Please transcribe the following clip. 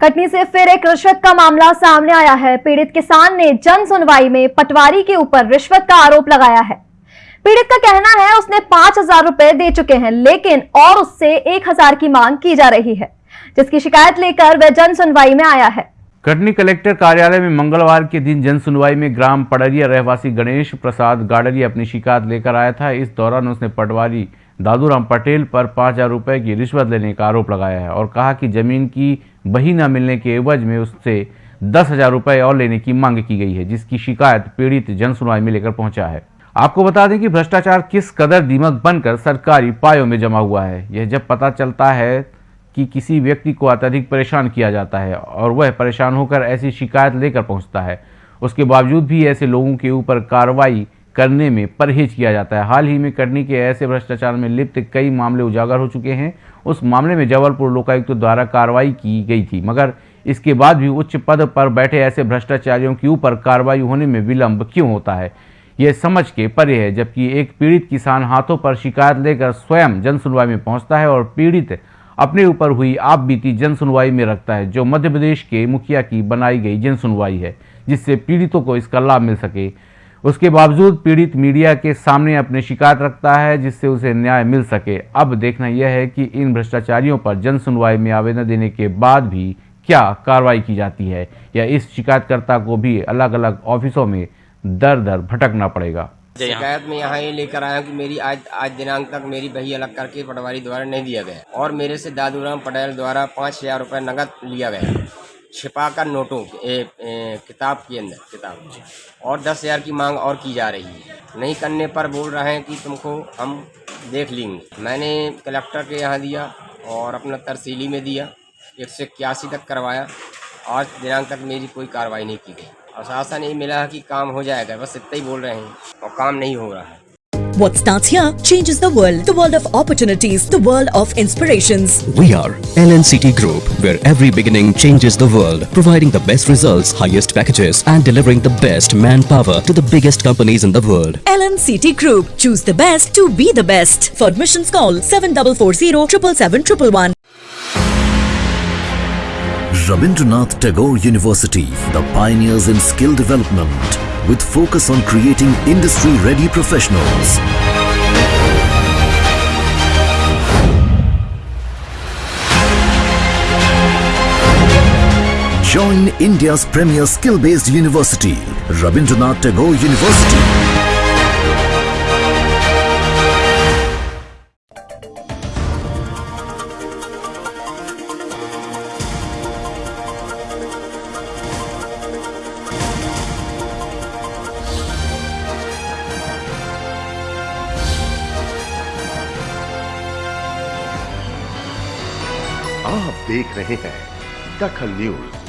कटनी से फिर एक रिश्वत का मामला सामने आया है। पीड़ित किसान ने जन सुनवाई में पटवारी के ऊपर रिश्वत का आरोप लगाया है। पीड़ित का कहना है, उसने पाँच हज़ार रुपए दे चुके हैं, लेकिन और उससे एक हज़ार की मांग की जा रही है, जिसकी शिकायत लेकर वह जन सुनवाई में आया है। कटनी कलेक्टर कार्यालय में मंगलवार के दिन जन सुनवाई में ग्राम पडरिया रहवासी गणेश प्रसाद गाडरिया अपनी शिकायत लेकर आया था। इस दौरान उसने पटवारी दादूराम पटेल पर पाँच हज़ार रुपये की रिश्वत लेने का आरोप लगाया है और कहा कि ज़मीन की बही न मिलने के एवज में उससे दस हज़ार रुपये और लेने की मांग की गई है, जिसकी शिकायत पीड़ित जन सुनवाई में लेकर पहुँचा है। आपको बता दें कि भ्रष्टाचार किस कदर दीमक बनकर सरकारी पायों में जमा हुआ है। यह जब पता चलता है कि किसी व्यक्ति को अत्यधिक परेशान किया जाता है और वह परेशान होकर ऐसी शिकायत लेकर पहुँचता है, उसके बावजूद भी ऐसे लोगों के ऊपर कार्रवाई करने में परहेज किया जाता है। हाल ही में कटनी के ऐसे भ्रष्टाचार में लिप्त कई मामले उजागर हो चुके हैं। उस मामले में जबलपुर लोकायुक्त तो द्वारा कार्रवाई की गई थी, मगर इसके बाद भी उच्च पद पर बैठे ऐसे भ्रष्टाचारियों के ऊपर कार्रवाई होने में विलंब क्यों होता है? यह समझ के परे है, जबकि एक पीड़ित किसान हाथों पर शिकायत लेकर स्वयं जन सुनवाई में पहुँचता है और पीड़ित अपने ऊपर हुई आप बीती जन सुनवाई में रखता है, जो मध्य प्रदेश के मुखिया की बनाई गई जन सुनवाई है, जिससे पीड़ितों को इसका लाभ मिल सके। उसके बावजूद पीड़ित मीडिया के सामने अपनी शिकायत रखता है जिससे उसे न्याय मिल सके। अब देखना यह है कि इन भ्रष्टाचारियों पर जन सुनवाई में आवेदन देने के बाद भी क्या कार्रवाई की जाती है या इस शिकायतकर्ता को भी अलग अलग ऑफिसों में दर दर भटकना पड़ेगा। शिकायत में यहाँ ये लेकर आया कि मेरी आज आज दिनांक तक मेरी बही अलग करके पटवारी द्वारा नहीं दिया गया और मेरे से दादूराम पटेल द्वारा पाँच हज़ार रुपये नकद लिया गया छिपा कर नोटों ए, ए, किताब के अंदर किताब। और दस हज़ार की मांग और की जा रही है। नहीं करने पर बोल रहे हैं कि तुमको हम देख लेंगे। मैंने कलेक्टर के यहाँ दिया और अपना तरसीली में दिया एक सौ इक्यासी तक करवाया। आज दिनांक तक मेरी कोई कार्रवाई नहीं की गई। आश्वासन यही मिला कि काम हो जाएगा बस इतना ही बोल रहे हैं। और काम नहीं हो रहा है। What starts here changes the world. The world of opportunities. The world of inspirations. We are LNCT Group, where every beginning changes the world, providing the best results, highest packages, and delivering the best manpower to the biggest companies in the world. LNCT Group. Choose the best to be the best. For admissions, call 7440 777 Rabindranath Tagore University, the pioneers in skill development, with focus on creating industry-ready professionals. Join India's premier skill-based university, Rabindranath Tagore University. आप देख रहे हैं दखल news.